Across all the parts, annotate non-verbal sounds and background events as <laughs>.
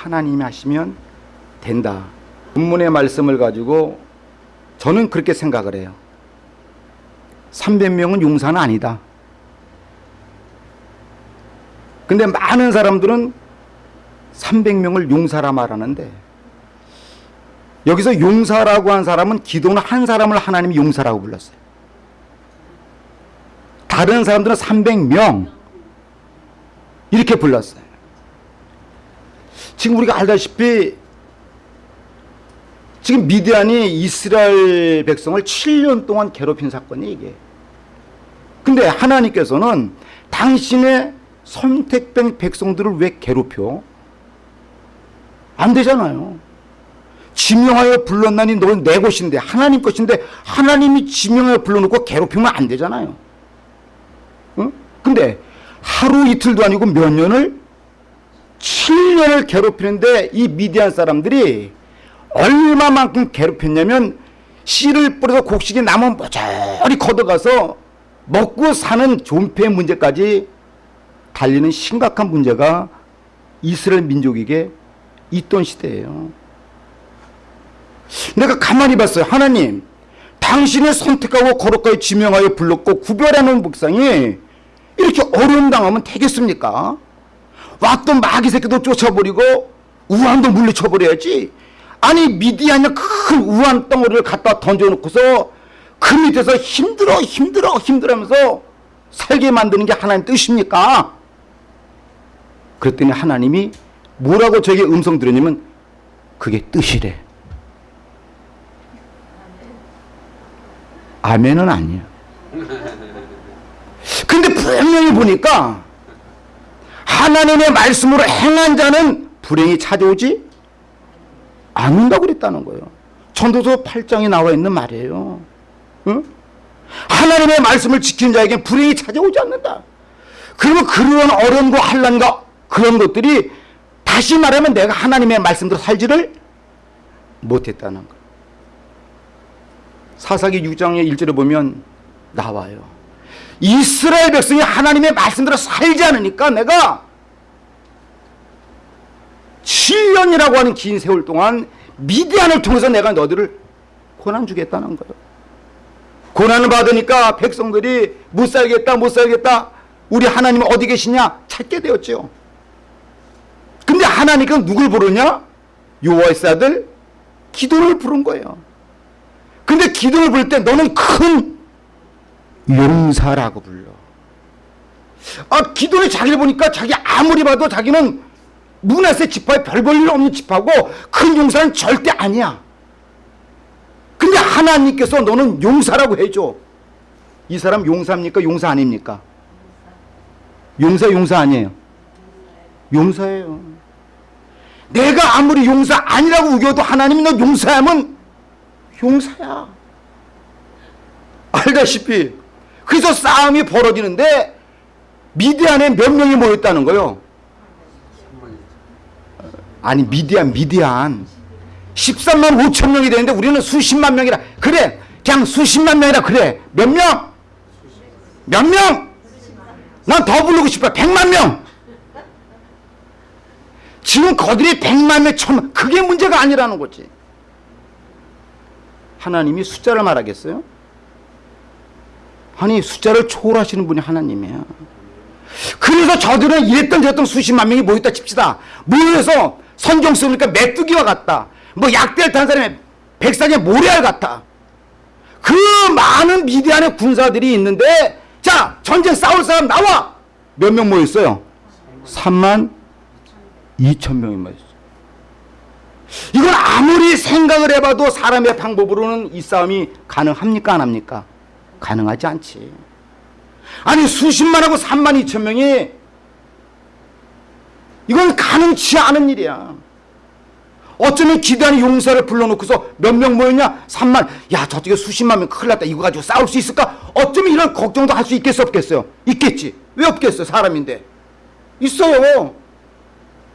하나님이 하시면 된다. 본문의 말씀을 가지고 저는 그렇게 생각을 해요. 300명은 용사는 아니다. 근데 많은 사람들은 300명을 용사라 말하는데 여기서 용사라고 한 사람은 기도는 한 사람을 하나님이 용사라고 불렀어요. 다른 사람들은 300명 이렇게 불렀어요. 지금 우리가 알다시피 지금 미디안이 이스라엘 백성을 7년 동안 괴롭힌 사건이 이게. 근데 하나님께서는 당신의 선택된 백성들을 왜 괴롭혀? 안 되잖아요. 지명하여 불렀나니 너는 내 것인데 하나님 것인데 하나님이 지명하여 불러놓고 괴롭히면 안 되잖아요. 응? 근데 하루 이틀도 아니고 몇 년을 7년을 괴롭히는데 이 미디안 사람들이 얼마만큼 괴롭혔냐면 씨를 뿌려서 곡식이 남은 모조리 걷어가서 먹고 사는 존폐 문제까지 달리는 심각한 문제가 이스라엘 민족에게 있던 시대예요. 내가 가만히 봤어요. 하나님, 당신의 선택하고 거룩하게 지명하여 불렀고 구별하는 목상이 이렇게 어려움 당하면 되겠습니까? 왔던 마귀 새끼도 쫓아버리고 우한도 물리쳐버려야지. 아니 미디안이 큰 우한 덩어리를 갖다 던져놓고서 그 밑에서 힘들어 힘들어 힘들어하면서 살게 만드는 게 하나님 뜻입니까? 그랬더니 하나님이 뭐라고 저에게 음성 들으냐면 그게 뜻이래. 아멘은 아니야. 근데 분명히 보니까 하나님의 말씀으로 행한 자는 불행이 찾아오지 않는다고 그랬다는 거예요. 전도서 8장에 나와 있는 말이에요. 응? 하나님의 말씀을 지키는 자에게 불행이 찾아오지 않는다. 그러면 그런 어려움과 환란과 그런 것들이 다시 말하면 내가 하나님의 말씀대로 살지를 못했다는 거. 사사기 6장의 1절에 보면 나와요. 이스라엘 백성이 하나님의 말씀대로 살지 않으니까 내가 7년이라고 하는 긴 세월 동안 미디안을 통해서 내가 너희들을 고난 주겠다는 거예요. 고난을 받으니까 백성들이 못 살겠다 못 살겠다 우리 하나님 어디 계시냐 찾게 되었죠. 근데 하나님은 누굴 부르냐? 아들 기도를 부른 거예요. 근데 기도를 부를 때 너는 큰 용사라고 불러. 아, 기도를 자기를 보니까 자기 아무리 봐도 자기는 문하세 지파에 별 볼일 없는 지파고 큰 용사는 절대 아니야. 근데 하나님께서 너는 용사라고 해줘. 이 사람 용사입니까? 용사 아닙니까? 용사 용사 아니에요. 용사예요. 내가 아무리 용사 아니라고 우겨도 하나님이 너 용사하면 용사야. 알다시피 그래서 싸움이 벌어지는데 미디안에 몇 명이 모였다는 거요. 아니 미디안 미디안 13만 5천 명이 되는데 우리는 수십만 명이라 그래 그냥 수십만 명이라 그래 몇 명? 몇 명? 난 더 부르고 싶어 100만 명 지금 거들이 100만 명 천, 그게 문제가 아니라는 거지 하나님이 숫자를 말하겠어요? 아니 숫자를 초월하시는 분이 하나님이야 그래서 저들은 이랬던 저랬던 수십만 명이 모였다 칩시다. 모여서 선경 쓰니까 메뚜기와 같다. 뭐 약대를 탄 사람의 백사의 모래알 같다 그 많은 미디안의 군사들이 있는데 자 전쟁 싸울 사람 나와! 몇 명 모였어요? 3만 2천 명이 모였어요. 이건 아무리 생각을 해봐도 사람의 방법으로는 이 싸움이 가능합니까? 안 합니까? 가능하지 않지. 아니 수십만하고 3만 2천 명이 이건 가능치 않은 일이야. 어쩌면 기대하는 용사를 불러놓고서 몇 명 모였냐? 3만. 야 저쪽에 수십만 명 큰일 났다. 이거 가지고 싸울 수 있을까? 어쩌면 이런 걱정도 할 수 있겠어 없겠어요? 있겠지. 왜 없겠어요 사람인데? 있어요.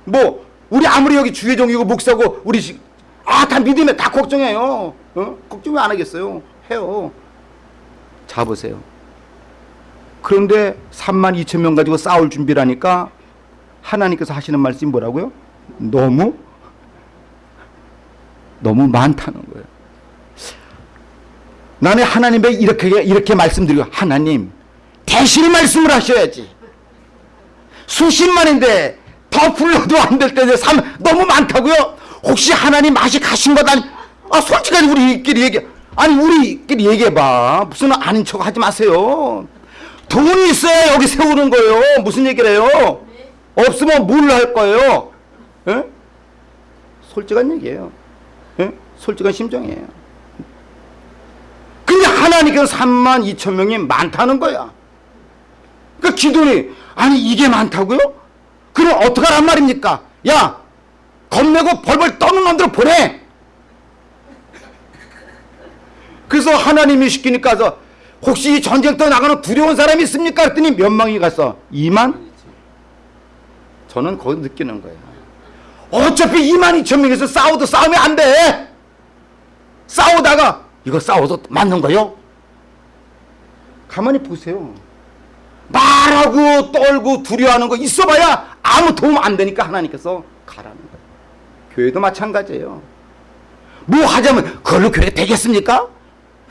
뭐 우리 아무리 여기 주회종이고 목사고 우리 아 다 믿으면 다 걱정해요. 어? 걱정 왜 안 하겠어요? 해요 자 보세요 그런데 3만 2천 명 가지고 싸울 준비를 하니까 하나님께서 하시는 말씀이 뭐라고요? 너무 너무 많다는 거예요. 나는 하나님에 이렇게 이렇게 말씀드리고 하나님 대신 말씀을 하셔야지. 수십만인데 더 불러도 안 될 때인데 삼 너무 많다고요? 혹시 하나님 맛이 가신 것 아니? 아 솔직하게 우리끼리 얘기 아니 우리끼리 얘기해봐 무슨 아닌 척 하지 마세요. 돈이 있어야 여기 세우는 거예요. 무슨 얘기를 해요? 없으면 뭘 할 거예요? 예? 솔직한 얘기예요. 예? 솔직한 심정이에요. 근데 하나님께서 3만 2천 명이 많다는 거야. 그 기도니 아니 이게 많다고요? 그럼 어떡하란 말입니까? 야 겁내고 벌벌 떠는 놈들 보내. 그래서 하나님이 시키니까 혹시 이 전쟁터 나가는 두려운 사람이 있습니까? 그랬더니 몇 명이 갔어? 2만? 저는 거기 느끼는 거예요. 어차피 2만 2천 명에서 싸워도 싸우면 안 돼. 싸우다가 이거 싸워도 맞는 거요? 가만히 보세요. 말하고 떨고 두려워하는 거 있어봐야 아무 도움 안 되니까 하나님께서 가라는 거예요. 교회도 마찬가지예요. 뭐 하자면 그걸로 교회 되겠습니까?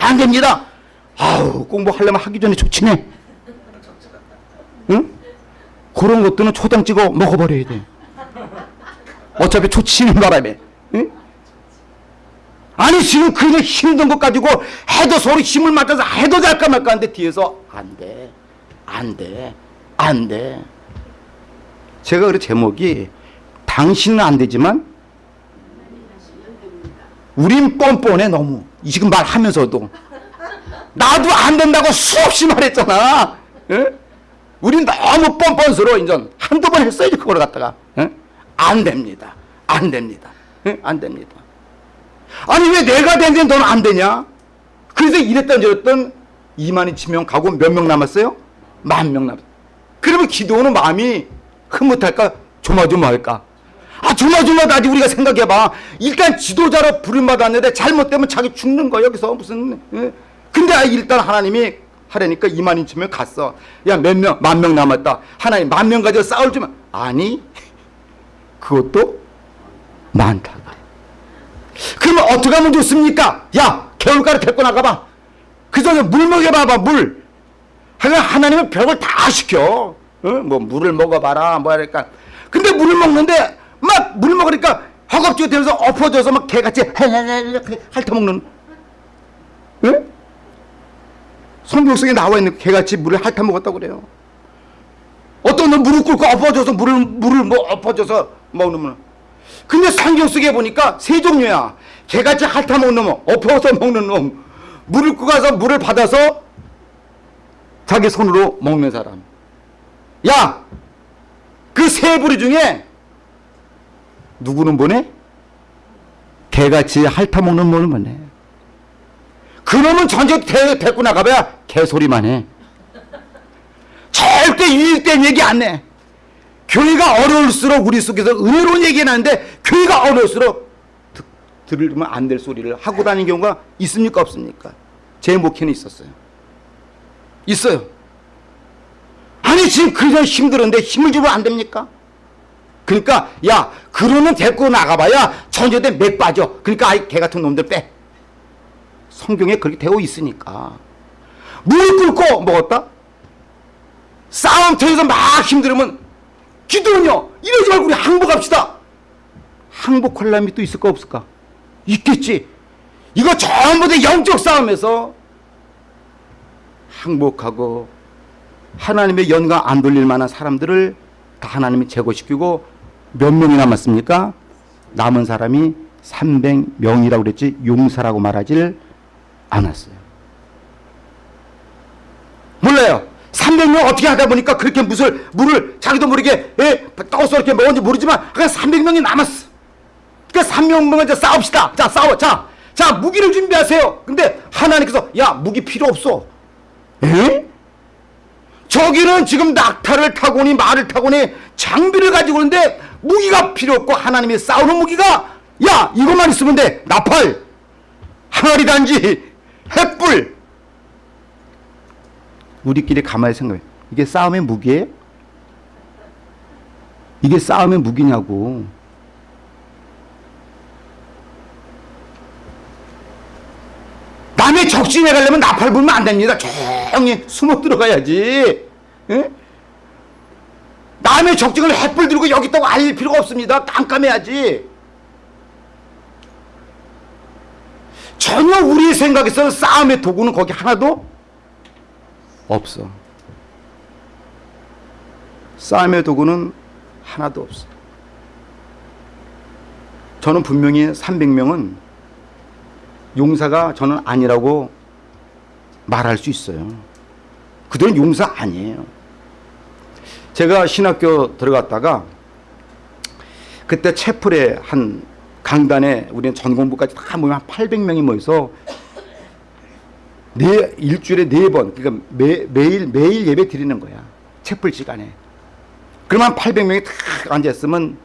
안 됩니다. 아우 공부하려면 하기 전에 조치네. 응? 그런 것들은 초장 찍어 먹어버려야 돼. 어차피 초치는 바람에. 응? 아니 지금 그냥 힘든 것 가지고 해도 서로 힘을 맞춰서 해도 잘까 말까 하는데 뒤에서 안 돼. 안 돼. 안 돼. 제가 그래 제목이 당신은 안 되지만 우린 뻔뻔해 너무. 지금 말하면서도 나도 안 된다고 수없이 말했잖아. 예? 우린 너무 뻔뻔스러워 인전 한두 번 했어야지 그걸 갖다가 예? 안 됩니다. 안 됩니다. 예? 안 됩니다. 아니 왜 내가 되는데 너는 안 되냐? 그래서 이랬던 저랬던 2만 2천 명 가고 몇 명 남았어요? 만 명 남았어요. 그러면 기도하는 마음이 흐뭇할까? 조마조마할까? 아 조마조마하지 우리가 생각해봐. 일단 지도자로 부름받았는데 잘못되면 자기 죽는 거야 여기서 무슨 예? 근데 아, 일단 하나님이 하려니까 2만 2천 명 갔어. 야 몇 명? 만 명 남았다. 하나님 만 명 가지고 싸울 줄만 아니 그것도 많다. 그러면 어떻게 하면 좋습니까? 야 개울가를 데리고 나가봐. 그 전에 물 먹여봐봐 물. 하여간 하나님은 별걸 다 시켜. 어? 뭐 물을 먹어봐라 뭐 하니까. 근데 물을 먹는데 막 물 먹으니까 허겁지겁 되면서 엎어져서 막 개같이 핥아먹는. 응? 성경 속에 나와 있는 개같이 물을 핥아먹었다고 그래요. 어떤 놈 무릎 꿇고 엎어져서 물을 물을 뭐 엎어져서 먹는 근데 성경 속에 보니까 세 종류야. 개같이 핥아먹는 놈, 엎어서 먹는 놈, 물을 끄고 가서 물을 받아서 자기 손으로 먹는 사람. 야! 그 세 부류 중에 누구는 보내? 개같이 핥아먹는 놈을 보내. 그놈은 대, 데리고 나가봐야 개소리만 해. 절대 유익된 얘기 안 해. 교회가 어려울수록 우리 속에서 의외로운 얘기는 하는데 교회가 어려울수록 듣, 들으면 안 될 소리를 하고 다니는 경우가 있습니까 없습니까? 제 목회는 있었어요. 있어요. 아니 지금 그냥 힘들었는데 힘을 주면 안 됩니까? 그러니까 야 그러면 데리고 나가봐야 전제대 맥 빠져. 그러니까 아이 개 같은 놈들 빼. 성경에 그렇게 되어 있으니까 무릎 꿇고 먹었다? 싸움터에서 막 힘들으면 기도는요 이러지 말고 우리 항복합시다 항복할 람이 또 있을까 없을까 있겠지 이거 전부 다 영적 싸움에서 항복하고 하나님의 연관 안 돌릴 만한 사람들을 다 하나님이 제거시키고 몇 명이 남았습니까? 남은 사람이 300명이라고 그랬지 용사라고 말하지를 않았어요. 몰라요. 300명 어떻게 하다 보니까 그렇게 물을, 물을 자기도 모르게 예, 떠서 이렇게 먹었는지 모르지만 그냥 300명이 남았어. 그러니까 300명은 이제 싸웁시다. 자 싸워. 자, 자 무기를 준비하세요. 근데 하나님께서 야 무기 필요 없어. 에? 저기는 지금 낙타를 타고니 말을 타고니 장비를 가지고 오는데 무기가 필요 없고 하나님이 싸우는 무기가 야 이것만 있으면 돼. 나팔. 항아리 단지. 햇불. 우리끼리 가만히 생각해. 이게 싸움의 무기예요? 이게 싸움의 무기냐고. 남의 적진에 가려면 나팔 불면 안 됩니다. 조용히 숨어 들어가야지. 에? 남의 적증을 햇불 들고 여기 있다고 알릴 필요가 없습니다. 깜깜해야지. 전혀 우리 생각에서 싸움의 도구는 거기 하나도 없어. 싸움의 도구는 하나도 없어. 저는 분명히 300명은 용사가 저는 아니라고 말할 수 있어요. 그들은 용사 아니에요. 제가 신학교 들어갔다가 그때 채플에 한 강단에 우리는 전공부까지 다 모이면 한 800명이 모여서 네 일주일에 네 번 그러니까 매, 매일 매일 예배 드리는 거야. 채플 시간에. 그러면 800명이 탁 앉아 있으면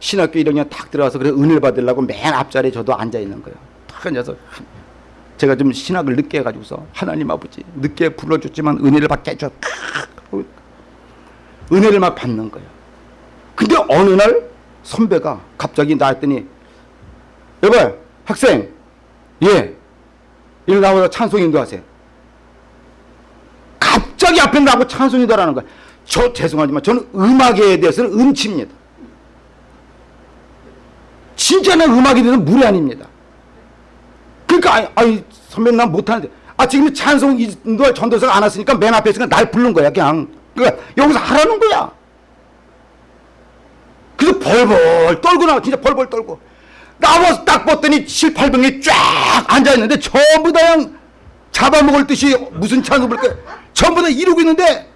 신학교 1학년 탁 들어가서 그래 은혜를 받으려고 맨 앞자리에 저도 앉아 있는 거예요. 탁 앉아서 제가 좀 신학을 늦게 해가지고서 하나님 아버지 늦게 불러줬지만 은혜를 받게 해줘. 은혜를 막 받는 거예요. 근데 어느 날 선배가 갑자기 나왔더니 여보 학생 예 이리 나와서 찬송 인도하세요. 갑자기 앞에 나고 찬송 인도하라는 거야. 저 죄송하지만 저는 음악에 대해서는 음치입니다. 진짜 는 음악에 대해서는 무례 아닙니다. 그러니까 아니, 아니 선배 난 못하는데 아 지금 찬송 인도할 전도사가 안 왔으니까 맨 앞에 있으니까 날 부른 거야 그냥 그러니까 여기서 하라는 거야. 그래서 벌벌 떨고 나와 진짜 벌벌 떨고. 나와서 딱 봤더니 7, 800명이 쫙 앉아있는데 전부 다 그냥 잡아먹을 듯이 무슨 찬송 부를까 전부 다 이러고 있는데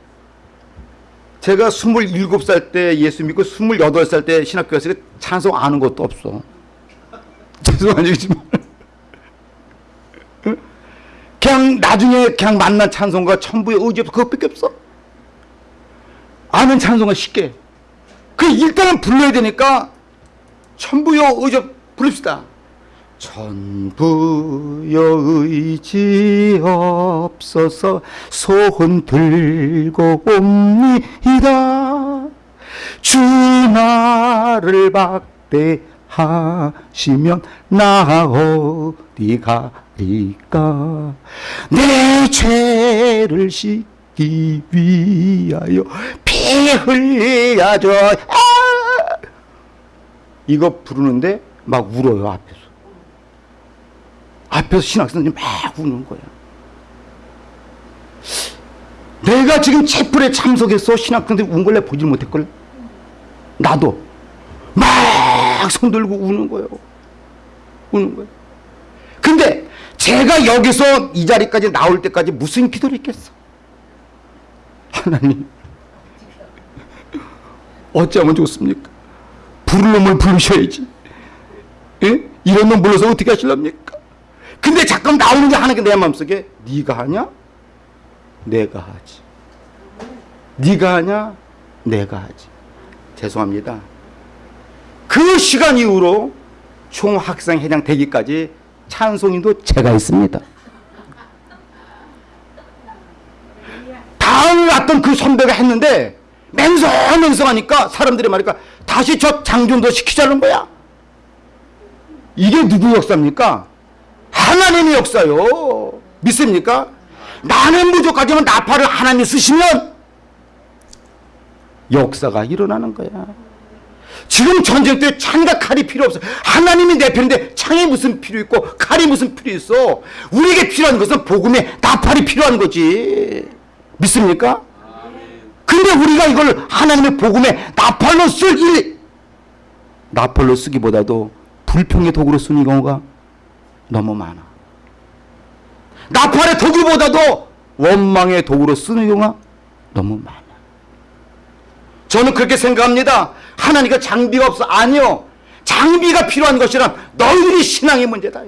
제가 27살 때 예수 믿고 28살 때 신학교 갔을 때 찬송 아는 것도 없어. <laughs> 죄송하지만. 그냥 나중에 그냥 만난 찬송가 천부의 의지 없어. 그것밖에 없어 아는 찬송은 쉽게 그 일단은 불러야 되니까 천부여 의지 부릅시다. 천부여 의지 없어서 손 들고 옵니다. 주 나를 박대하시면 나 어디 가리까 내 죄를 씻기 위하여 피 흘려줘. 아! 이거 부르는데 막 울어요 앞에서. 앞에서 신학생들이 막 우는 거야. 내가 지금 채플에 참석해서 신학생들이 운걸 내가 보질 못했걸? 나도. 막 손 들고 우는 거예요 우는 거예요 근데 제가 여기서 이 자리까지 나올 때까지 무슨 기도를 했겠어? 하나님 어찌하면 좋습니까 부를 놈을 부르셔야지 예? 이런 놈 불러서 어떻게 하실랍니까? 근데 잠깐 나오는 게 하나 내 마음속에 네가 하냐? 내가 하지. 네가 하냐? 내가 하지. 죄송합니다. 그 시간 이후로 총학생 회장 되기까지 찬송인도 제가 있습니다. 다음에 왔던 그 선배가 했는데 맹성맹성하니까 사람들이 말니까 다시 저 장준도 시키자는 거야. 이게 누구 역사입니까? 하나님의 역사요. 믿습니까? 나는 부족하지만 나팔을 하나님 쓰시면 역사가 일어나는 거야. 지금 전쟁 때 창과 칼이 필요 없어. 하나님이 내 편인데 창이 무슨 필요 있고 칼이 무슨 필요 있어. 우리에게 필요한 것은 복음의 나팔이 필요한 거지. 믿습니까? 근데 우리가 이걸 하나님의 복음의 나팔로 쓸 일, 나팔로 쓰기보다도 불평의 도구로 쓰는 경우가 너무 많아. 나팔의 도구보다도 원망의 도구로 쓰는 경우가 너무 많아. 저는 그렇게 생각합니다. 하나님과 장비가 없어. 아니요. 장비가 필요한 것이란 너희들이 신앙의 문제다.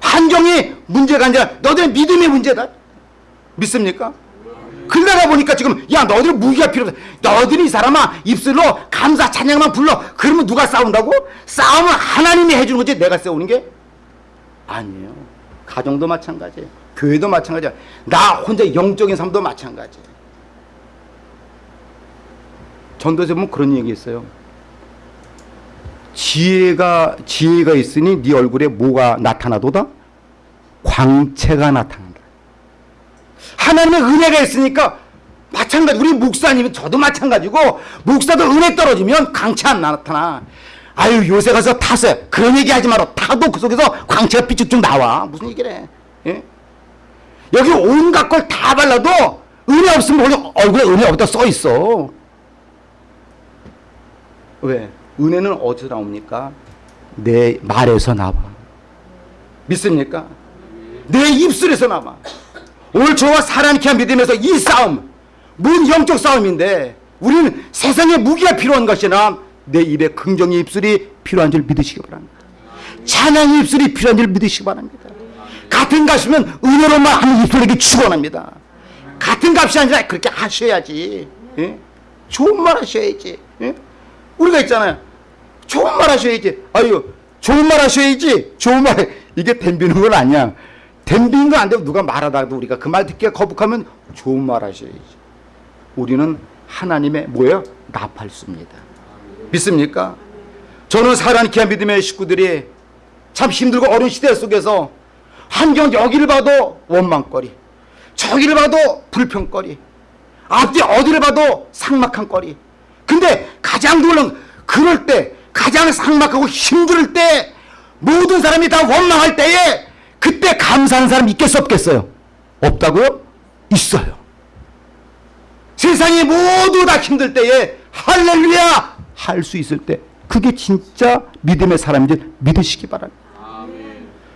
환경이 문제가 아니라 너희들의 믿음의 문제다. 믿습니까? 그러다 보니까 지금 야 너희들 무기가 필요 없어. 너희들이 이 사람아 입술로 감사 찬양만 불러. 그러면 누가 싸운다고? 싸움은 하나님이 해주는 거지 내가 싸우는 게 아니에요. 가정도 마찬가지예요. 교회도 마찬가지야. 나 혼자 영적인 삶도 마찬가지. 전도서 보면 그런 얘기 있어요. 지혜가 지혜가 있으니 네 얼굴에 뭐가 나타나도다? 광채가 나타난다. 하나님의 은혜가 있으니까 마찬가지 우리 목사님은 저도 마찬가지고 목사도 은혜 떨어지면 광채 안 나타나. 아유 요새 가서 타세요. 그런 얘기 하지 마라. 타도 그 속에서 광채가 삐쭉쭉 나와. 무슨 얘기래. 예? 여기 온갖 걸 다 발라도 은혜 없으면 얼굴에 은혜 없다 써 있어. 왜? 은혜는 어디서 나옵니까? 내 말에서 나와. 믿습니까? 내 입술에서 나와. 오늘 저와 사랑케 믿음에서 이 싸움, 뭔 영적 싸움인데 우리는 세상에 무기가 필요한 것이나 내 입에 긍정의 입술이 필요한 줄 믿으시기 바랍니다. 찬양의 입술이 필요한 줄 믿으시기 바랍니다. 같은 값이면 은혜로만 하는 입술에게 축원합니다. 같은 값이 아니라 그렇게 하셔야지. 예? 좋은 말 하셔야지. 예? 우리가 있잖아요. 좋은 말 하셔야지. 아유, 좋은 말 하셔야지. 좋은 말. 이게 덤비는 건 아니야. 덤비는 건안 되고 누가 말하다가도 우리가 그 말 듣기가 거북하면 좋은 말 하셔야지. 우리는 하나님의 뭐예요? 나팔수입니다. 믿습니까? 저는 사랑케 믿음의 식구들이 참 힘들고 어려운 시대 속에서 환경 여기를 봐도 원망거리 저기를 봐도 불평거리 앞뒤 어디를 봐도 삭막한 거리 근데 가장 놀라운 그럴 때 가장 삭막하고 힘들 때 모든 사람이 다 원망할 때에 그때 감사하는 사람 있겠어 없겠어요? 없다고요? 있어요 세상이 모두 다 힘들 때에 할렐루야 할 수 있을 때 그게 진짜 믿음의 사람인지 믿으시기 바랍니다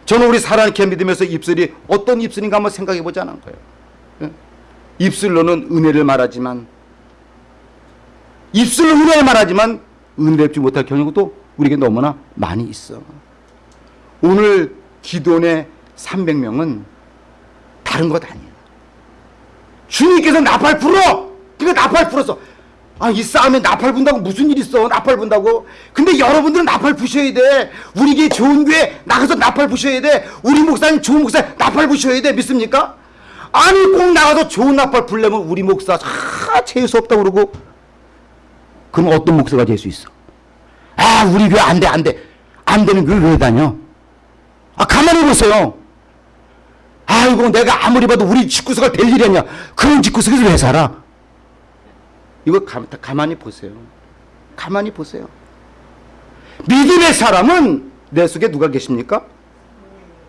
저는 우리 사랑케 믿으면서 입술이 어떤 입술인가 한번 생각해 보자는 거예요. 예? 입술로는 은혜를 말하지만 입술로 은혜를 말하지만 은혜를 지 못할 경우도 우리에게 너무나 많이 있어. 오늘 기도원의 300명은 다른 것 아니에요. 주님께서 나팔 불어! 그러 나팔 불었어. 아, 이 싸움에 나팔 분다고 무슨 일 있어? 나팔 분다고. 근데 여러분들은 나팔 부셔야 돼. 우리 게 좋은 교회 나가서 나팔 부셔야 돼. 우리 목사님 좋은 목사 나팔 부셔야 돼. 믿습니까? 아니, 꼭 나가서 좋은 나팔 불려면 우리 목사 아, 재수 없다고 그러고. 그럼 어떤 목사가 될 수 있어? 아, 우리 교회 안 돼, 안 돼. 안 되는 교회 왜 다녀? 아, 가만히 보세요. 아이고, 내가 아무리 봐도 우리 집구석가 될 일이 아니야. 그런 집구석에서 왜 살아? 이거 가, 가만히 보세요. 가만히 보세요. 믿음의 사람은 내 속에 누가 계십니까?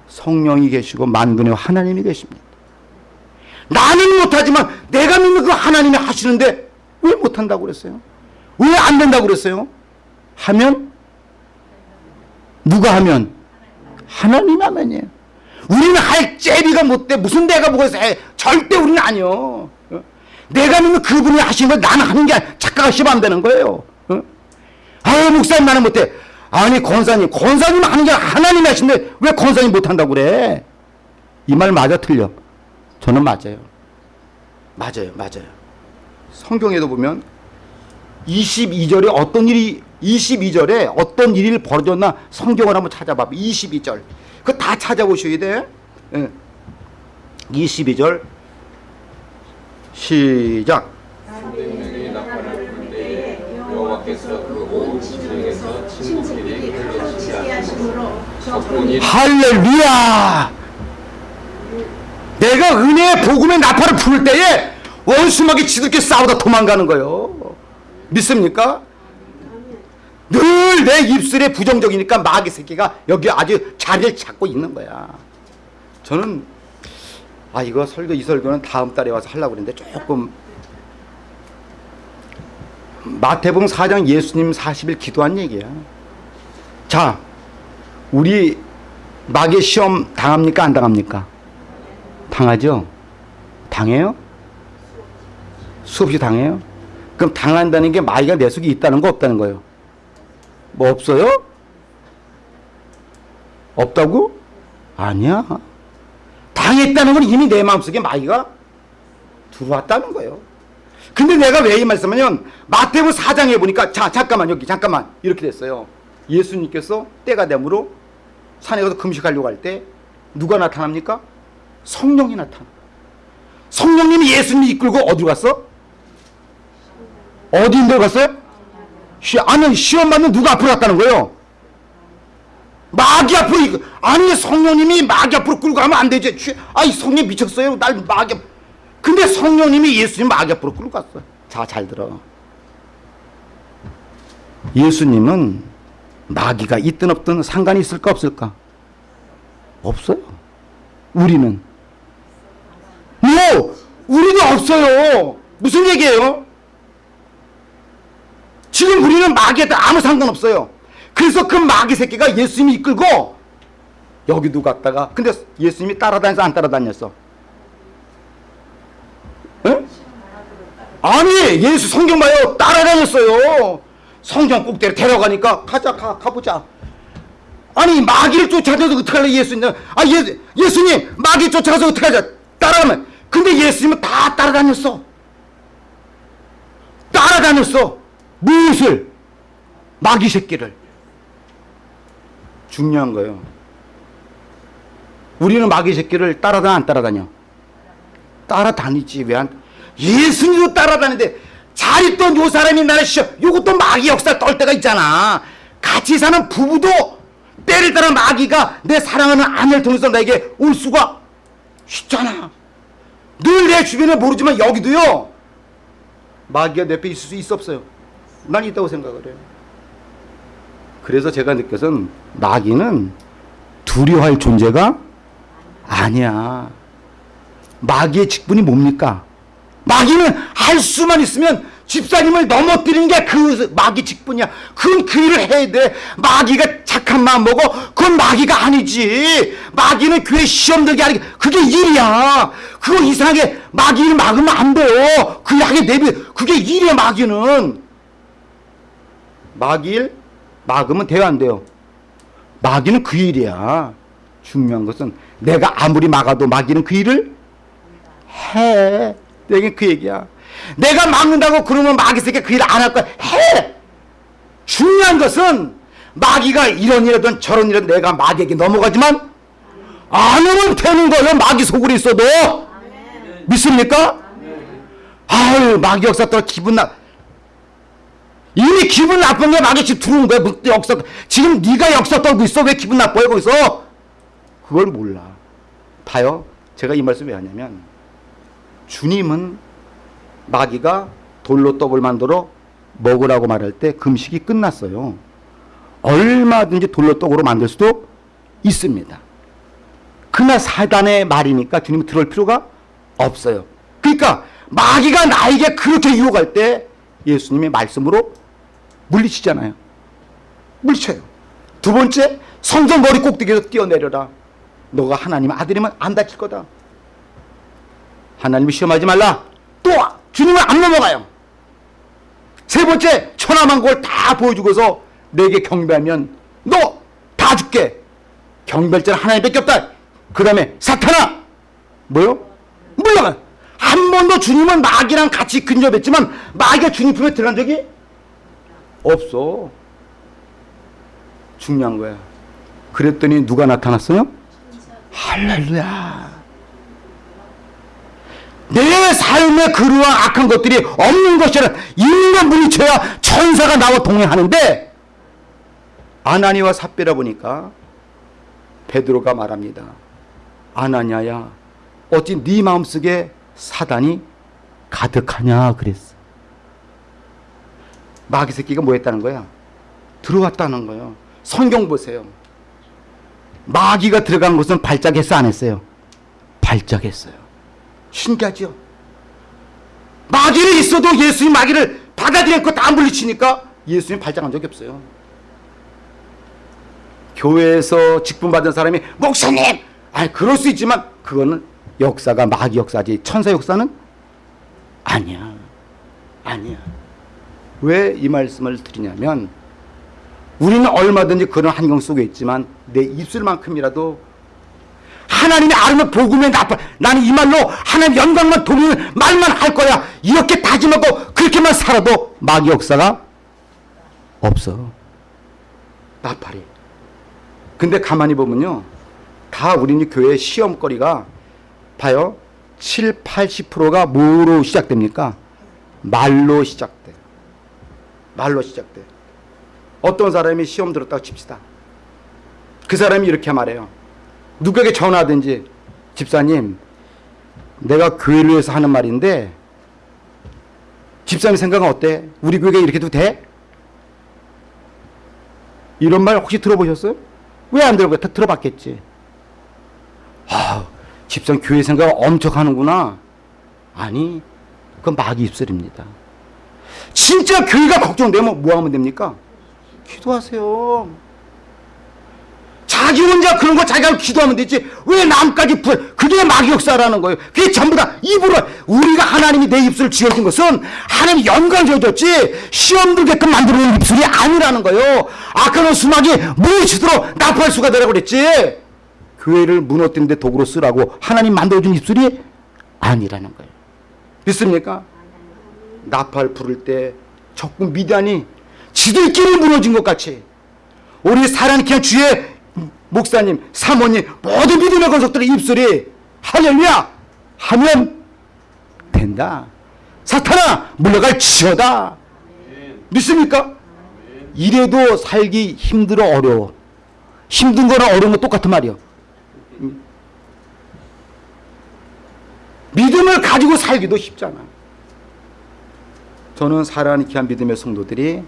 성령이 계시고 만군의 하나님이 계십니다. 나는 못하지만 내가 믿는 그 하나님이 하시는데 왜 못한다고 그랬어요? 왜 안 된다고 그랬어요? 하면 누가 하면 하나님 하면이에요. 우리는 할 제비가 못돼 무슨 내가 뭐가 있어 절대 우리는 아니요. 내가 믿는 그분이 하신 걸 나는 하는 게 아니라 착각을 하시면 안 되는 거예요. 어? 아유 목사님 나는 못해. 아니 권사님 권사님 하는 게 하나님이 하신데 왜 권사님 못한다고 그래? 이 말 맞아 틀려? 저는 맞아요. 맞아요. 맞아요. 성경에도 보면 22절에 어떤 일이 22절에 어떤 일이 벌어졌나 성경을 한번 찾아봐. 22절. 그거 다 찾아보셔야 돼. 예. 22절 시작. 생명이 나팔을 불 때에 여호와께서 그온 지중에서 친구끼리 흘러지지 하시므로 적군이 할렐루야! 내가 은혜의 복음의 나팔을 부를 때에 원수막이 지들끼리 싸우다 도망가는 거예요. 믿습니까? 늘 내 입술에 부정적이니까 마귀 새끼가 여기 아주 자리를 잡고 있는 거야. 저는 아 이거 설교 이 설교는 다음 달에 와서 하려고 그랬는데 조금 마태복음 4장 예수님 40일 기도한 얘기야. 자, 우리 마귀 시험 당합니까 안 당합니까? 당하죠. 당해요? 수없이 당해요? 그럼 당한다는 게 마귀가 내 속에 있다는 거 없다는 거예요? 뭐 없어요? 없다고? 아니야. 당했다는 건 이미 내 마음속에 마귀가 들어왔다는 거예요. 근데 내가 왜 이 말씀하냐면 마태복음 4장에 보니까 자 잠깐만 여기 잠깐만 이렇게 됐어요. 예수님께서 때가 되므로 산에 가서 금식하려고 할 때 누가 나타납니까? 성령이 나타나. 성령님이 예수님이 이끌고 어디로 갔어? 어디 인 데 갔어요? 시, 아니 시험 받는 누가 앞으로 갔다는 거예요? 마귀 앞으로 아니 성령님이 마귀 앞으로 끌고 가면 안 되지. 취- 아이 성령 미쳤어요. 날 마귀 앞- 근데 성령님이 예수님 마귀 앞으로 끌고 갔어. 자, 잘 들어. 예수님은 마귀가 있든 없든 상관이 있을까 없을까? 없어요. 우리는 뭐 우리도 없어요. 무슨 얘기예요? 지금 우리는 마귀한테 아무 상관없어요. 그래서 그 마귀 새끼가 예수님이 이끌고 여기도 갔다가 근데 예수님이 따라다녀서 안 따라다녔어? 에? 아니 예수 성경 봐요 따라다녔어요. 성경 꼭대로 데려가니까 가자 가 가보자. 아니 마귀를 쫓아가서 어떡할래 예수님 아 예, 예수님 마귀 쫓아가서 어떡하자 따라가면 근데 예수님은 다 따라다녔어 따라다녔어 무엇을? 마귀 새끼를. 중요한 거예요. 우리는 마귀 새끼를 따라다녀 안 따라다녀? 따라다니지 왜 안? 예수님도 따라다니는데 잘 있던 요 사람이 나를 시켜 요것도 마귀 역사 떨 때가 있잖아. 같이 사는 부부도 때를 따라 마귀가 내 사랑하는 아내를 통해서 나에게 올 수가 있잖아. 늘 내 주변에 모르지만 여기도요. 마귀가 내 옆에 있을 수 있어 없어요 난 있다고 생각을 해요 그래서 제가 느껴선 마귀는 두려워할 존재가 아니야 마귀의 직분이 뭡니까? 마귀는 할 수만 있으면 집사님을 넘어뜨리는 게 그 마귀 직분이야. 그건 그 일을 해야 돼. 마귀가 착한 마음 먹어. 그건 마귀가 아니지. 마귀는 교회 시험 들게 하는 게 그게 일이야. 그거 이상하게 마귀를 막으면 안 돼요. 그 약에 내비 그게 일이야 마귀는. 마귀를 막으면 돼요 안 돼요? 마귀는 그 일이야. 중요한 것은 내가 아무리 막아도 마귀는 그 일을 해. 내게 그 얘기야. 내가 막는다고 그러면 마귀 새끼 그일안할 거야. 해. 중요한 것은 마귀가 이런 일이든 저런 일이든 내가 마귀에게 넘어가지만 안 하면 되는 거예요. 마귀 속으로 있어도. 믿습니까? 아유 마귀 역사 떠 기분 나. 이미 기분 나쁜 게 마귀 집 들어온 거야. 뭐 역사 지금 네가 역사 떨고 있어. 왜 기분 나빠요 거기서? 그걸 몰라. 봐요. 제가 이 말씀 왜 하냐면 주님은 마귀가 돌로 떡을 만들어 먹으라고 말할 때 금식이 끝났어요. 얼마든지 돌로 떡으로 만들 수도 있습니다. 그러나 사단의 말이니까 주님은 들을 필요가 없어요. 그러니까 마귀가 나에게 그렇게 유혹할 때 예수님의 말씀으로 물리치잖아요. 물리쳐요. 두 번째 성전 머리 꼭대기에서 뛰어내려라. 너가 하나님 아들이면 안 다칠 거다. 하나님을 시험하지 말라. 또 주님을 안 넘어가요. 세 번째 천하만국을 다 보여주고서 내게 경배하면 너 다 줄게. 경배자는 하나님밖에 없다. 그 다음에 사탄아 뭐요? 물러가. 한 번도 주님은 마귀랑 같이 근접했지만 마귀가 주님 품에 들어간 적이 없어. 중요한 거야. 그랬더니 누가 나타났어요? 할렐루야. 내 삶에 그러한 악한 것들이 없는 것이라 있는 것 물리쳐야 천사가 나와 동행하는데 아나니와 삽비라 보니까 베드로가 말합니다. 아나니아야 어찌 네 마음속에 사단이 가득하냐 그랬어. 마귀 새끼가 뭐 했다는 거야? 들어왔다는 거예요. 성경 보세요. 마귀가 들어간 곳은 발작했어 안 했어요? 발작했어요. 신기하죠? 마귀는 있어도 예수님 마귀를 받아들였고 다 물리치니까 예수님 발작한 적이 없어요. 교회에서 직분 받은 사람이 목사님! 아니 그럴 수 있지만 그거는 역사가 마귀 역사지 천사 역사는 아니야. 아니야. 왜 이 말씀을 드리냐면 우리는 얼마든지 그런 환경 속에 있지만 내 입술만큼이라도 하나님의 아름다운 복음에 나빠 나는 이 말로 하나님 영광만 돌리는 말만 할 거야. 이렇게 다짐하고 그렇게만 살아도 마귀 역사가 없어. 나팔이. 근데 가만히 보면요. 다 우리 교회 시험거리가 봐요. 7, 80%가 뭐로 시작됩니까? 말로 시작돼 말로 시작돼 어떤 사람이 시험 들었다고 칩시다 그 사람이 이렇게 말해요. 누구에게 전화하든지 집사님 내가 교회를 위해서 하는 말인데 집사님 생각은 어때? 우리 교회가 이렇게 해도 돼? 이런 말 혹시 들어보셨어요? 왜 안 들어봐요? 다 들어봤겠지. 아, 집사님 교회 생각 엄청 하는구나. 아니, 그건 마귀 입술입니다. 진짜 교회가 걱정되면 뭐 하면 됩니까? 기도하세요. 자기 혼자 그런 거 자기가 기도하면 되지. 왜 남까지 부 그게 마귀 역사라는 거예요. 그게 전부 다 입으로. 우리가 하나님이 내 입술을 지어준 것은 하나님 영광 지어줬지 시험 들게끔 만들어놓은 입술이 아니라는 거예요. 아까는 수막이 무엇이도록 나팔 수가 되라고 그랬지. 교회를 무너뜨리는데 도구로 쓰라고 하나님 만들어준 입술이 아니라는 거예요. 믿습니까? 나팔 부를 때 적군 미단이 지들끼리 무너진 것 같이 우리 사랑케 주의 목사님, 사모님 모든 믿음의 권속들의 입술이 할렐루야 하면 된다. 사탄아 물러갈 지어다. 믿습니까? 이래도 살기 힘들어 어려워. 힘든 거랑 어려운 거 똑같은 말이요. 믿음을 가지고 살기도 쉽잖아. 저는 사랑하는 귀한 믿음의 성도들이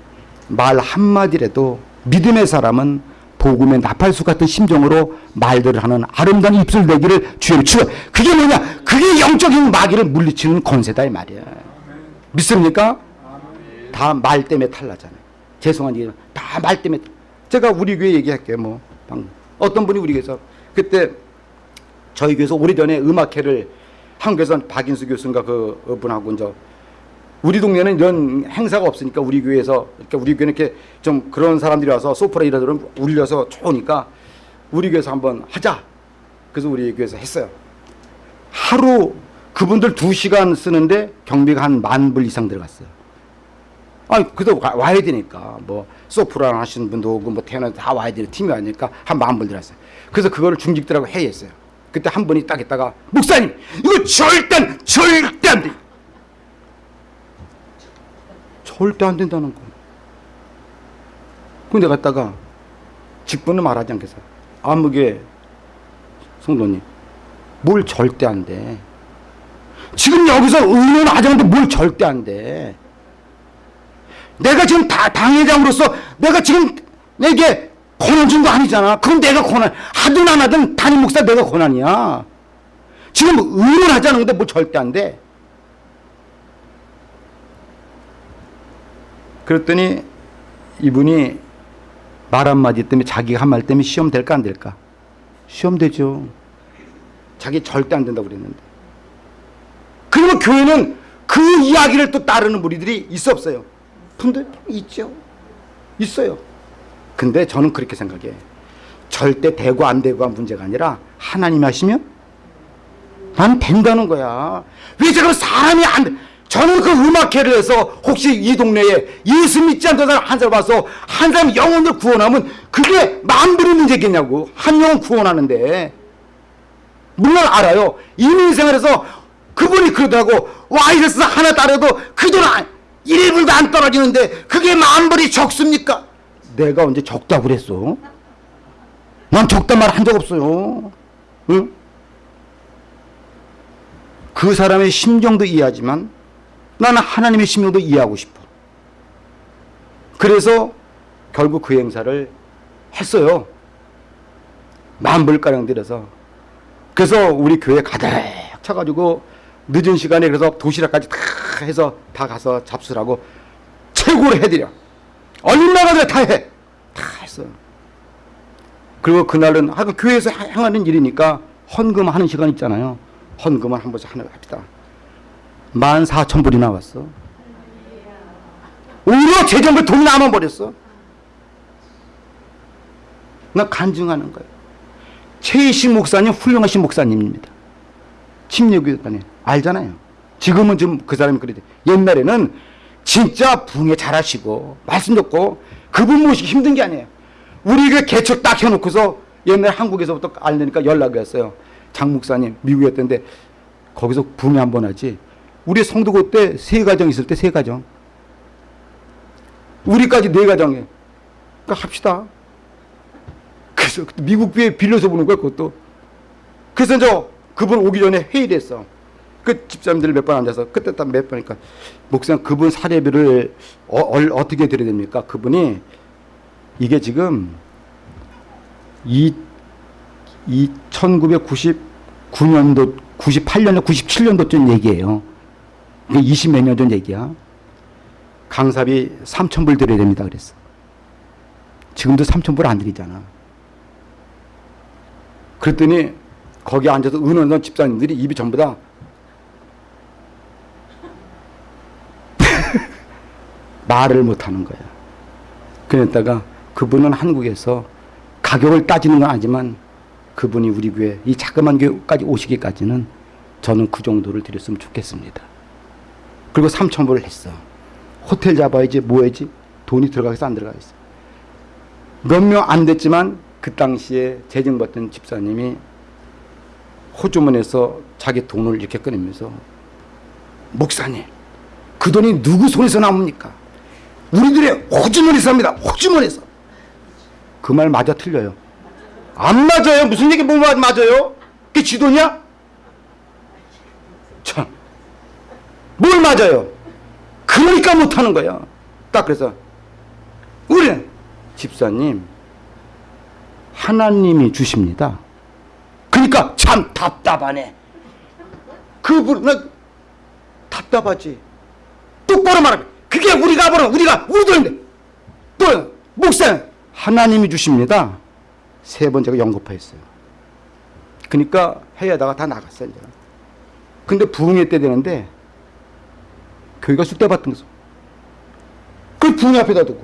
말 한마디라도 믿음의 사람은 복음의 나팔수 같은 심정으로 말들을 하는 아름다운 입술 내기를 주여 주여 그게 뭐냐? 그게 영적인 마귀를 물리치는 권세다 이 말이야. 믿습니까? 다 말 때문에 탈나잖아요. 죄송한 얘기는 다말 때문에 제가 우리 교회 얘기할게요 뭐. 방금. 어떤 분이 우리 교회에서 그때 저희 교회에서 오래전에 음악회를 한국에서 박인수 교수인가 그 분하고 이제 우리 동네는 이런 행사가 없으니까 우리 교회에서 이렇게 우리 교회는 이렇게 좀 그런 사람들이 와서 소프라 이러더니 울려서 좋으니까 우리 교회에서 한번 하자. 그래서 우리 교회에서 했어요. 하루 그분들 두 시간 쓰는데 경비가 한 만 불 이상 들어갔어요. 아, 그래도 와- 와야 되니까 뭐 소프라 하시는 분도 오고 뭐 테너 다 와야 되는 팀이 와니까 한 만 불 들어갔어요. 그래서 그거를 중직들하고 회의했어요. 그때 한 분이 딱 있다가 목사님 이거 절대 절대 안 돼. 절대 안 된다는 거예요. 근데 갔다가 직분을 말하지 않겠어. 아무개 성도님, 뭘 절대 안 돼. 지금 여기서 의논하자는데 뭘 절대 안 돼. 내가 지금 다 당회장으로서 내가 지금 내게 권한 준 거 아니잖아. 그건 내가 권한, 하든 안 하든 담임 목사 내가 권한이야. 지금 의논하자는 건데 뭘 절대 안 돼. 그랬더니 이분이 말 한마디 때문에 자기가 한 말 때문에 시험 될까 안 될까? 시험 되죠. 자기 절대 안 된다고 그랬는데. 그리고 교회는 그 이야기를 또 따르는 무리들이 있어 없어요? 분들 있죠. 있어요. 근데 저는 그렇게 생각해. 절대 되고 안 되고가 문제가 아니라 하나님이 하시면 난 된다는 거야. 왜 제가 사람이 안 돼? 저는 그 음악회를 해서 혹시 이 동네에 예수 믿지 않던 사람 한 사람 와서 한 사람 영혼을 구원하면 그게 만불의 문제겠냐고. 한 영혼 구원하는데. 물론 알아요. 이민생활에서 그분이 그러더라고. 와이러스 하나 따려도 그 돈 1불도 안 떨어지는데 그게 만불이 적습니까? 내가 언제 적다고 그랬어? 난 적단 말한 적 없어요. 응? 그 사람의 심정도 이해하지만 나는 하나님의 심정도 이해하고 싶어. 그래서 결국 그 행사를 했어요. 만불가량 들여서. 그래서 우리 교회 가득 차가지고 늦은 시간에 그래서 도시락까지 다 해서 다 가서 잡수라고 최고로 해드려. 얼마나 다 해. 다 했어요. 그리고 그날은 하고 교회에서 행하는 일이니까 헌금하는 시간 있잖아요. 헌금을 한 번씩 하나 합시다. 만 사천 불이 나왔어. 오히려 재정을 돈이 남아버렸어. 나 간증하는 거예요. 최희식 목사님 훌륭하신 목사님입니다. 침례교단에 알잖아요. 지금은 좀 그 사람이 그래도 옛날에는 진짜 붕에 잘하시고 말씀 듣고 그분 모시기 힘든 게 아니에요. 우리 그 개척 딱 해놓고서 옛날 한국에서부터 알려니까 연락이 왔어요. 장 목사님 미국이었던데 거기서 붕에 한번 하지. 우리 성도 그때 세 가정 있을 때 세 가정. 우리까지 네 가정에. 그러니까 합시다. 그 그래서 미국 비에 빌려서 보는 거야 그것도. 그래서 이제 그분 오기 전에 회의를 했어. 그 집사님들 몇 번 앉아서 그때 딱 몇 번이니까 목사님 그분 사례비를 어, 어, 떻게 드려야 됩니까? 그분이 이게 지금 이, 이 1999년도 98년도 97년도쯤 얘기예요. 20 몇 년 전 얘기야. 강사비 3,000불 드려야 됩니다. 그랬어. 지금도 3,000불 안 드리잖아. 그랬더니 거기 앉아서 은원원 집사님들이 입이 전부 다 <laughs> 말을 못 하는 거야. 그랬다가 그분은 한국에서 가격을 따지는 건 아니지만 그분이 우리 교회 이 자그만 교회까지 오시기까지는 저는 그 정도를 드렸으면 좋겠습니다. 그리고 3천 불을 했어. 호텔 잡아야지 뭐 해야지 돈이 들어가겠어 안 들어가겠어. 몇 명 안 됐지만 그 당시에 재정받던 집사님이 호주머니에서 자기 돈을 이렇게 꺼내면서 목사님 그 돈이 누구 손에서 나옵니까? 우리들의 호주머니에서 납니다. 호주머니에서. 그 말 맞아 틀려요. 안 맞아요. 무슨 얘기 뭐 맞아요? 그게 지 돈이야? 참. 뭘 맞아요? 그러니까 못하는 거야. 딱 그래서 우리는 집사님 하나님이 주십니다. 그러니까 참 답답하네. 그분 나 답답하지. 똑바로 말하면 그게 우리가 보는 우리가 우리 돈인데 또 목사님 하나님이 주십니다. 세 번째가 연거파했어요. 그러니까 해야다가 다 나갔어요. 근데 부흥회 때 되는데 교회가 쑥대 받던 거죠. 그 부흥회 앞에다 두고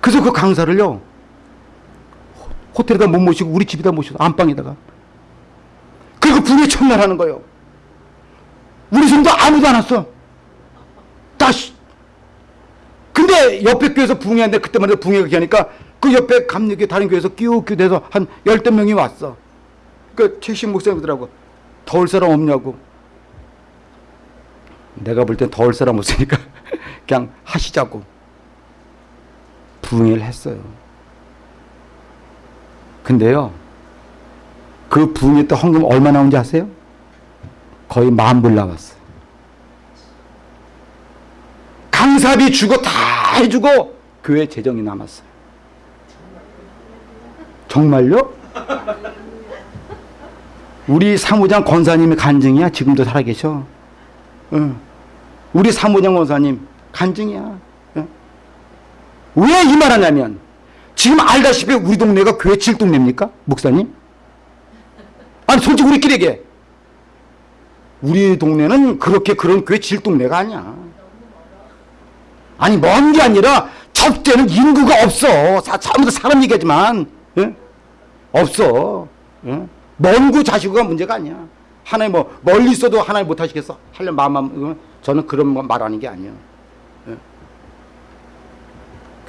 그래서 그 강사를요 호텔에다 못 모시고 우리 집에다 모셔서 안방에다가 그리고 부흥회 첫날 하는 거예요. 우리 성도 아무도 안 왔어. 다시 근데 옆에 교회에서 부흥회 하는데 그때만 해도 부흥회가 하니까 그 옆에 감리교 다른 교회에서 끼우끼우 돼서 한 열댓 명이 왔어. 그 최신 목사님들하고 더울 사람 없냐고. 내가 볼 땐 더울 사람 없으니까 <laughs> 그냥 하시자고. 부흥회를 했어요. 근데요. 그 부흥회 때 헌금 얼마 나온지 아세요? 거의 만불 나왔어. 강사비 주고 다 해주고 교회 재정이 남았어요. 정말요? 우리 사무장 권사님이 간증이야. 지금도 살아계셔. 응. 우리 사무장 권사님 간증이야. 왜 이 말하냐면 지금 알다시피 우리 동네가 교회 칠동네입니까? 목사님? 아니 솔직히 우리끼리 얘기해. 우리 동네는 그렇게 그런 교회 질동네가 아니야. 아니 먼 게 아니라 접대는 인구가 없어. 사, 아무도 사람 얘기하지만 예? 없어. 예? 먼구 자시고가 문제가 아니야. 하나님 뭐 멀리 있어도 하나님 못 하시겠어? 하려 마음만 저는 그런 거 말하는 게 아니에요. 예?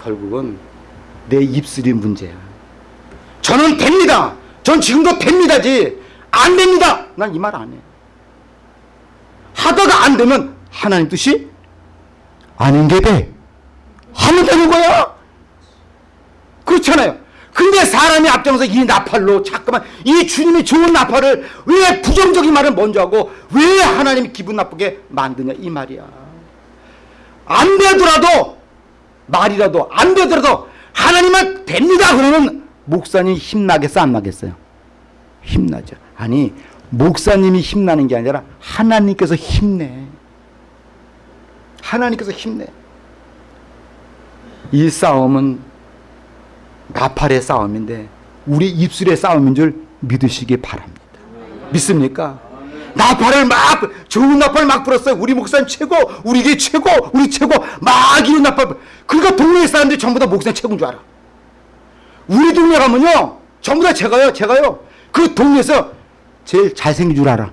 결국은 내 입술이 문제야. 저는 됩니다. 전 지금도 됩니다지. 안 됩니다. 난 이 말 안 해. 하다가 안 되면 하나님 뜻이 아닌 게 돼. 하면 되는 거야. 그렇잖아요. 근데 사람이 앞장서 이 나팔로 자꾸만 이 주님이 좋은 나팔을 왜 부정적인 말을 먼저 하고 왜 하나님이 기분 나쁘게 만드냐 이 말이야. 안 되더라도 말이라도 안 되더라도 하나님은 됩니다 그러면 목사님 힘나겠어 안 나겠어요? 힘나죠. 아니 목사님이 힘나는 게 아니라 하나님께서 힘내. 하나님께서 힘내. 이 싸움은 나팔의 싸움인데 우리 입술의 싸움인 줄 믿으시기 바랍니다. 믿습니까? 나팔을 막 좋은 나팔 막 불었어요. 우리 목사님 최고, 우리 게 최고, 우리 최고 막 이런 나팔. 그러니까 동네 사람들이 전부 다 목사님 최고인 줄 알아. 우리 동네 가면요, 전부 다 제가요, 제가요. 그 동네에서 제일 잘생긴 줄 알아.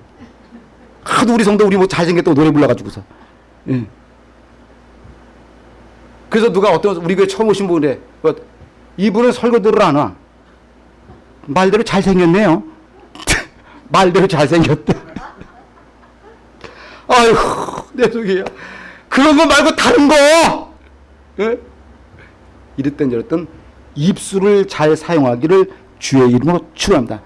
하도 우리 성도 우리 뭐 잘생겼다고 노래 불러가지고서. 예. 그래서 누가 어떤 우리 교회 처음 오신 분에 뭐, 이분은 설교들을 안 와. 말대로 잘생겼네요. <laughs> 말대로 잘생겼다. <laughs> 아이고 내 속이야. 그런 거 말고 다른 거. 예? 이랬던 저랬던 입술을 잘 사용하기를 주의 이름으로 축원합니다.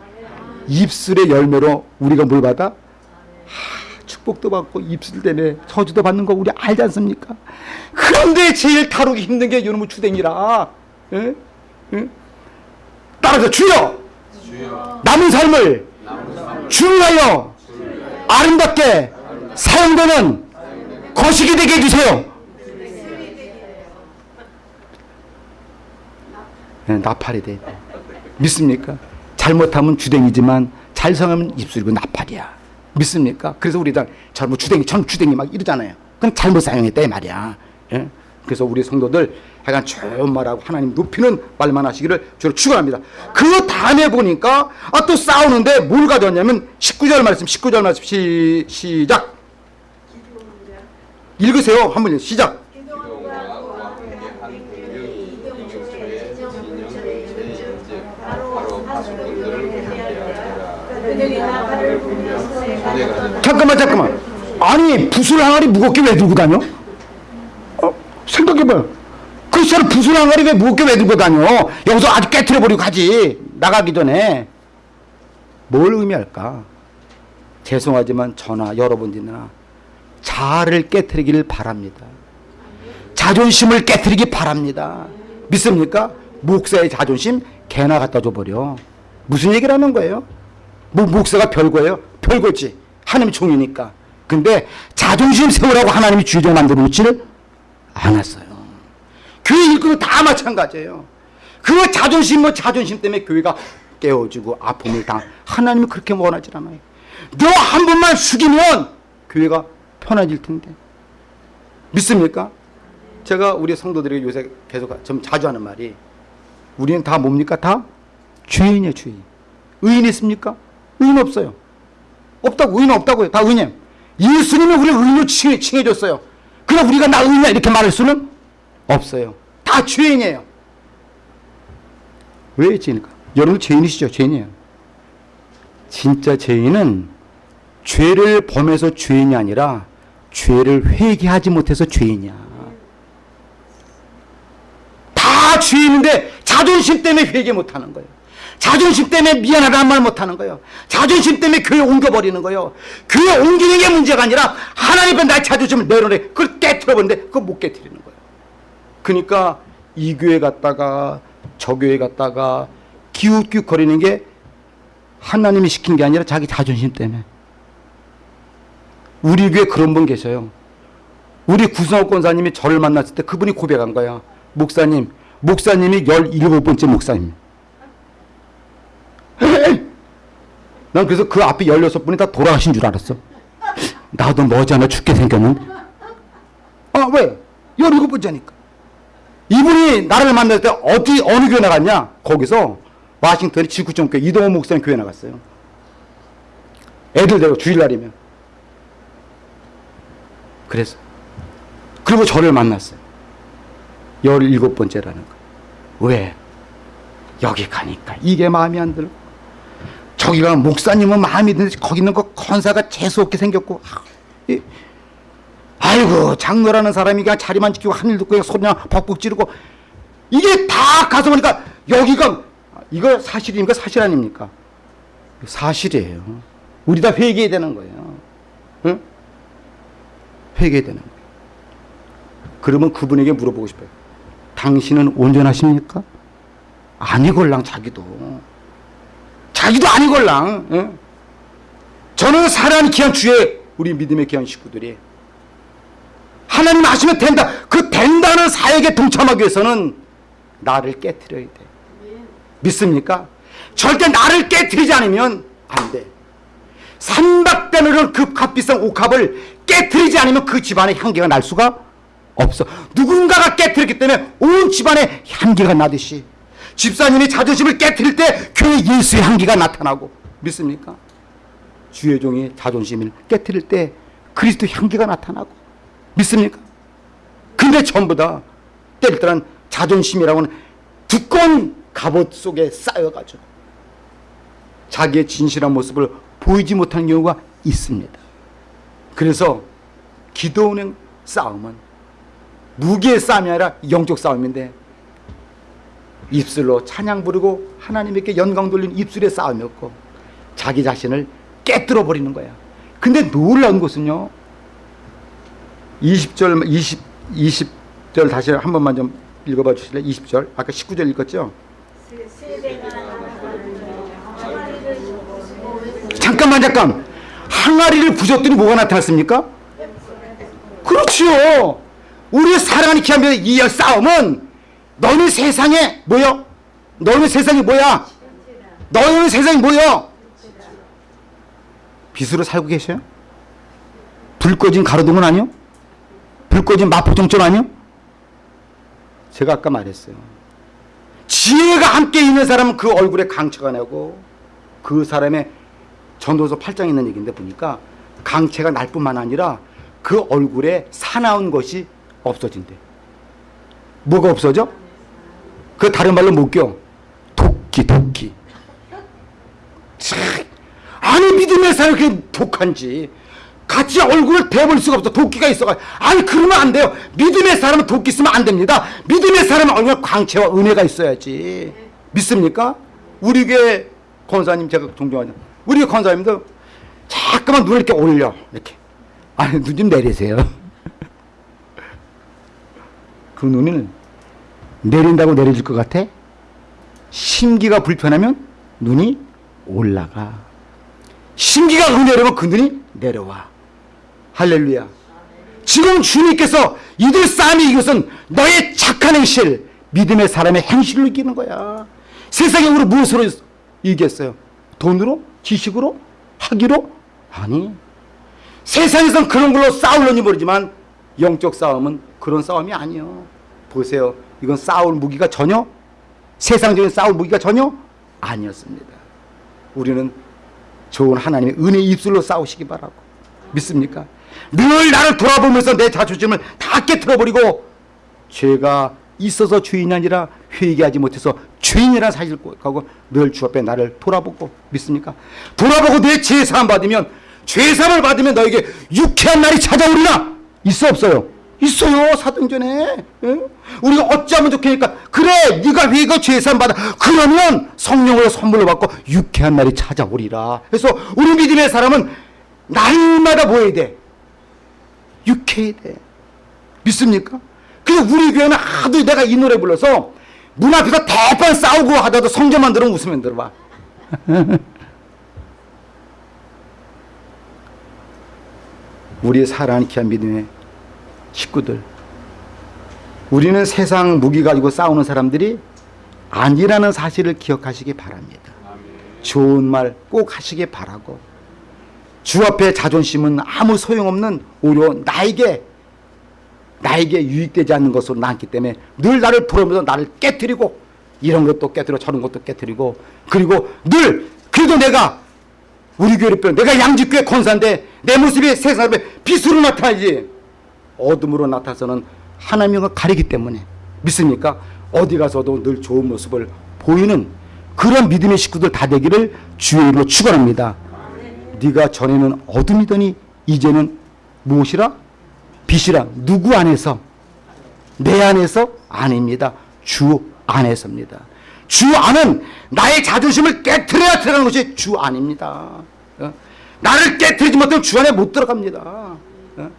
입술의 열매로 우리가 뭘 받아? 하, 축복도 받고 입술 때문에 저주도 받는 거 우리 알지 않습니까? 그런데 제일 다루기 힘든 게 요놈의 주댕이라. 예? 예? 따라서 주여 주여 남은 삶을 주하여 아름답게 사용되는 거시기 되게 해주세요. 네, 나팔이 돼. 믿습니까? 잘못하면 주댕이지만 잘 사용하면 입술이고 나팔이야. 믿습니까? 그래서 우리 다 잘못 주댕이, 전 주댕이 막 이러잖아요. 그건 잘못 사용했다 이 말이야. 예? 그래서 우리 성도들 하여간 좋은 말하고 하나님 높이는 말만 하시기를 주로 축원합니다. 그 다음에 보니까 아 또 싸우는데 뭘 가져왔냐면 19절 말씀 19절 말씀 시, 시작 읽으세요. 한번 시작 잠깐만 잠깐만 아니 붓을 항아리 무겁게 왜 들고 다녀? 어, 생각해봐요 크리스찬은 붓을 항아리 왜 무겁게 왜 들고 다녀? 여기서 아주 깨트려버리고 가지 나가기 전에 뭘 의미할까? 죄송하지만 저나 여러분들이나 자아를 깨트리기를 바랍니다 자존심을 깨트리기 바랍니다 믿습니까? 목사의 자존심 개나 갖다 줘버려 무슨 얘기를 하는 거예요? 뭐 목사가 별거예요? 별거지. 하나님이 종이니까. 근데 자존심 세우라고 하나님이 주의적 만들어 놓지를 않았어요. 교회 일꾼은 다 마찬가지예요. 그 자존심 뭐 자존심 때문에 교회가 깨어지고 아픔을 당 하나님이 그렇게 원하지 않아요. 너 한 번만 숙이면 교회가 편해질 텐데. 믿습니까? 제가 우리 성도들에게 요새 계속 좀 자주 하는 말이 우리는 다 뭡니까? 다 죄인이에요, 죄인. 의인 있습니까? 의인 없어요. 없다고, 의인 없다고요. 다 의인. 예수님이 우리를 의인으로 칭해, 칭해줬어요. 그럼 우리가 나 의인이야 이렇게 말할 수는 없어요. 다 죄인이에요. 왜 죄인일까? 여러분 죄인이시죠? 죄인이에요. 진짜 죄인은 죄를 범해서 죄인이 아니라 죄를 회개하지 못해서 죄인이야. 다 죄인인데 자존심 때문에 회개 못하는 거예요. 자존심 때문에 미안하다는 말 못하는 거예요. 자존심 때문에 교회 옮겨버리는 거예요. 교회 옮기는 게 문제가 아니라 하나님 앞에 나의 자존심을 내려내 그걸 깨트려버리는데 그걸 못 깨트리는 거예요. 그러니까 이 교회 갔다가 저 교회 갔다가 기웃기웃 거리는 게 하나님이 시킨 게 아니라 자기 자존심 때문에 우리 교회 그런 분 계셔요. 우리 구성호 권사님이 저를 만났을 때 그분이 고백한 거야. 목사님, 목사님이 17번째 목사님. <laughs> 난 그래서 그 앞에 16분이 다 돌아가신 줄 알았어. 나도 머지않아 죽게 생겼는데. 아, 왜? 17번째니까. 이분이 나를 만날 때 어디, 어느 교회 나갔냐? 거기서 와싱턴의 지구촌 교회 이동호 목사님 교회 나갔어요. 애들 데리고 주일날이면. 그래서. 그리고 저를 만났어요. 17번째라는 거. 왜? 여기 가니까 이게 마음에 안 들고 저기가 목사님은 마음이 드는데 거기 있는 거 건사가 재수없게 생겼고 아, 이, 아이고 장로라는 사람이 그냥 자리만 지키고 한 일 듣고 그냥 소리나 벅벅 지르고 이게 다 가서 보니까 여기가 이거 사실입니까? 사실 아닙니까? 사실이에요. 우리 다 회개해야 되는 거예요. 응? 회개해야 되는 거예요. 그러면 그분에게 물어보고 싶어요. 당신은 온전하십니까? 아니걸랑 자기도. 자기도 아니걸랑 예? 저는 사랑하는 귀한 주의 우리 믿음의 귀한 식구들이 하나님 아시면 된다 그 된다는 사역에 동참하기 위해서는 나를 깨트려야 돼 믿습니까? 절대 나를 깨트리지 않으면 안돼 산박대는 그 값비싼 옥합을 깨트리지 않으면 그 집안에 향기가 날 수가 없어 누군가가 깨트렸기 때문에 온 집안에 향기가 나듯이 집사님이 자존심을 깨뜨릴 때 교회 예수의 향기가 나타나고 믿습니까? 주의 종이 자존심을 깨뜨릴 때 그리스도 향기가 나타나고 믿습니까? 근데 전부 다 때릴 때는 자존심이라고는 두꺼운 갑옷 속에 쌓여가지고 자기의 진실한 모습을 보이지 못하는 경우가 있습니다. 그래서 기도하는 싸움은 무기의 싸움이 아니라 영적 싸움인데 입술로 찬양 부르고 하나님께 영광 돌리는 입술의 싸움이었고 자기 자신을 깨뜨려 버리는 거야. 근데 놀라운 것은요. 20절 20 20절 다시 한 번만 좀 읽어 봐 주실래요? 20절 아까 19절 읽었죠? 잠깐만 잠깐 항아리를 부셨더니 뭐가 나타났습니까? 그렇지요. 우리의 사랑하는 기한별 이 싸움은 너는 세상에 뭐요? 너는 세상이 뭐야? 너는 세상이 뭐요? 빛으로 살고 계셔요? 불 꺼진 가로등은 아니요? 불 꺼진 마포정점 아니요? 제가 아까 말했어요. 지혜가 함께 있는 사람은 그 얼굴에 강처가 나고 그 사람의 전도서 8장에 있는 얘기인데 보니까 강체가 날 뿐만 아니라 그 얼굴에 사나운 것이 없어진대. 뭐가 없어져? 그 다른 말로 못 껴. 도끼, 도끼. 참, 아니 믿음의 사람이 그렇게 독한지. 같이 얼굴을 대볼 수가 없어. 도끼가 있어가. 아니 그러면 안 돼요. 믿음의 사람은 도끼 쓰면 안 됩니다. 믿음의 사람은 얼굴에 광채와 은혜가 있어야지. 믿습니까? 우리 교회 권사님 제가 존경하는 우리 교회 권사님도 자꾸만 눈을 이렇게 올려 이렇게. 아니 눈 좀 내리세요. <laughs> 그 눈을 내린다고 내려질 것 같아? 심기가 불편하면 눈이 올라가. 심기가 은혜로면 그 눈이 내려와. 할렐루야. 지금 주님께서 이들 싸움이 이것은 너의 착한 행실, 믿음의 사람의 행실로 이기는 거야. 세상에 우리 무엇으로 이겼어요? 돈으로? 지식으로? 학위로? 아니. 세상에선 그런 걸로 싸우려니 모르지만 영적 싸움은 그런 싸움이 아니요. 보세요. 이건 싸울 무기가 전혀 세상적인 싸울 무기가 전혀 아니었습니다. 우리는 좋은 하나님의 은혜 입술로 싸우시기 바라고 믿습니까? 늘 나를 돌아보면서 내 자존심을 다 깨뜨려버리고 죄가 있어서 주인이 아니라 회개하지 못해서 죄인이라는 사실을 고백하고 늘 주 앞에 나를 돌아보고 믿습니까? 돌아보고 내 죄사함 받으면 죄사함을 받으면 너에게 유쾌한 날이 찾아오리라 있어 없어요? 있어요 사도행전에 예? 우리가 어찌하면 좋겠니까 그래 네가 회개 죄사함 받아 그러면 성령으로 선물로 받고 유쾌한 날이 찾아오리라 그래서 우리 믿음의 사람은 날마다 뭐 해야 돼? 유쾌해야 돼 믿습니까? 그래서 우리 교회는 하도 내가 이 노래 불러서 문 앞에서 대판 싸우고 하다도 성경만 들으면 웃으면 들어봐 <laughs> 우리의 사랑하는 귀한 믿음의 식구들. 우리는 세상 무기 가지고 싸우는 사람들이 아니라는 사실을 기억하시기 바랍니다. 좋은 말 꼭 하시기 바라고 주 앞에 자존심은 아무 소용없는 오히려 나에게 나에게 유익되지 않는 것으로 남기 때문에 늘 나를 부르면서 나를 깨뜨리고 이런 것도 깨뜨려 저런 것도 깨뜨리고 그리고 늘 그래도 내가 우리 교회를 빼 내가 양지교회 권사인데 내 모습이 세상 앞에 빛으로 나타나지 어둠으로 나타서는 하나님을 가리기 때문에 믿습니까? 어디 가서도 늘 좋은 모습을 보이는 그런 믿음의 식구들 다 되기를 주의 이름으로 축원합니다. 네가 전에는 어둠이더니 이제는 무엇이라? 빛이라. 누구 안에서? 내 안에서? 아닙니다. 주 안에서입니다. 주 안은 나의 자존심을 깨트려야 들어가는 것이 주 안입니다. 어? 나를 깨트리지 못하면 주 안에 못 들어갑니다. 어?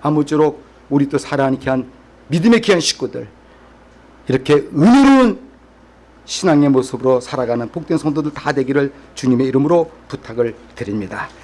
아무쪼록 우리 또 사랑하는 귀한 믿음의 귀한 식구들 이렇게 은혜로운 신앙의 모습으로 살아가는 복된 성도들 다 되기를 주님의 이름으로 부탁을 드립니다.